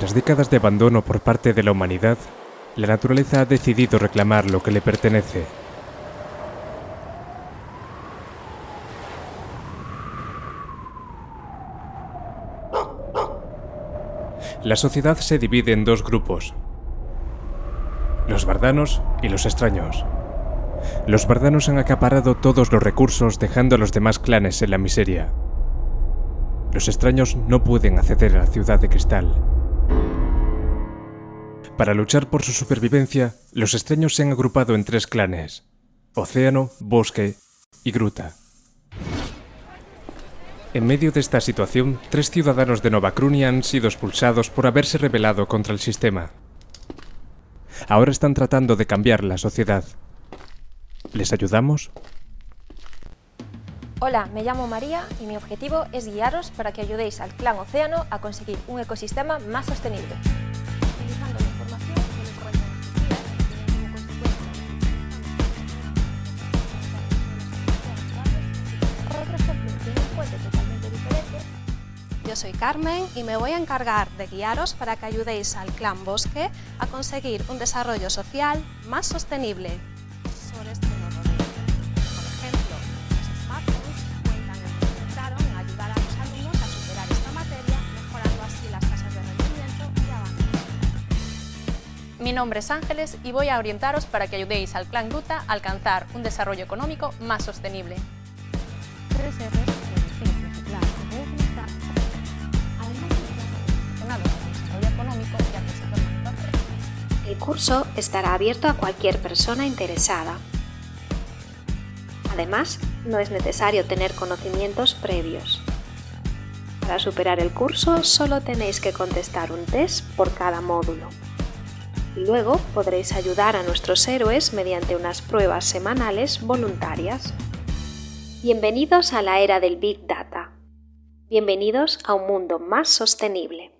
las décadas de abandono por parte de la humanidad, la naturaleza ha decidido reclamar lo que le pertenece. La sociedad se divide en dos grupos, los bardanos y los extraños. Los bardanos han acaparado todos los recursos dejando a los demás clanes en la miseria. Los extraños no pueden acceder a la ciudad de cristal. Para luchar por su supervivencia, los extraños se han agrupado en tres clanes, océano, bosque y gruta. En medio de esta situación, tres ciudadanos de Nova Crunia han sido expulsados por haberse rebelado contra el sistema. Ahora están tratando de cambiar la sociedad. ¿Les ayudamos? Hola, me llamo María y mi objetivo es guiaros para que ayudéis al clan Océano a conseguir un ecosistema más sostenible. Yo soy Carmen y me voy a encargar de guiaros para que ayudéis al clan Bosque a conseguir un desarrollo social más sostenible. Este. Mi nombre es Ángeles y voy a orientaros para que ayudéis al clan Gruta a alcanzar un desarrollo económico más sostenible. Curso estará abierto a cualquier persona interesada. Además, no es necesario tener conocimientos previos. Para superar el curso solo tenéis que contestar un test por cada módulo. Luego podréis ayudar a nuestros héroes mediante unas pruebas semanales voluntarias. Bienvenidos a la era del Big Data. Bienvenidos a un mundo más sostenible.